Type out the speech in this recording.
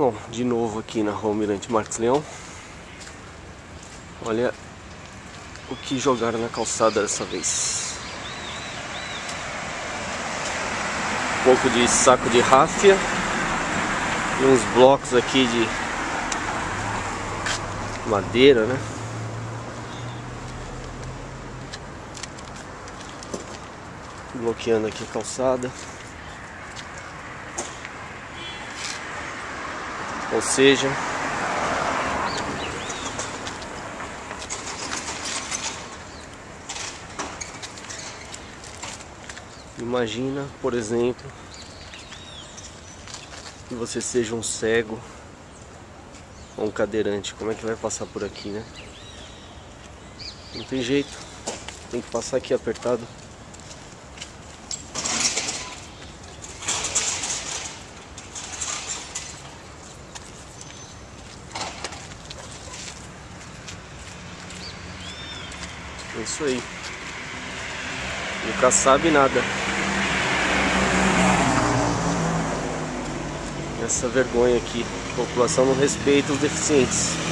Bom, de novo aqui na Rua Mirante Marques Leão. Olha o que jogaram na calçada dessa vez. Um pouco de saco de ráfia e uns blocos aqui de madeira, né? Bloqueando aqui a calçada. Ou seja, imagina, por exemplo, que você seja um cego ou um cadeirante, como é que vai passar por aqui, né? Não tem jeito, tem que passar aqui apertado. É isso aí. Nunca sabe nada. Essa vergonha aqui. A população não respeita os deficientes.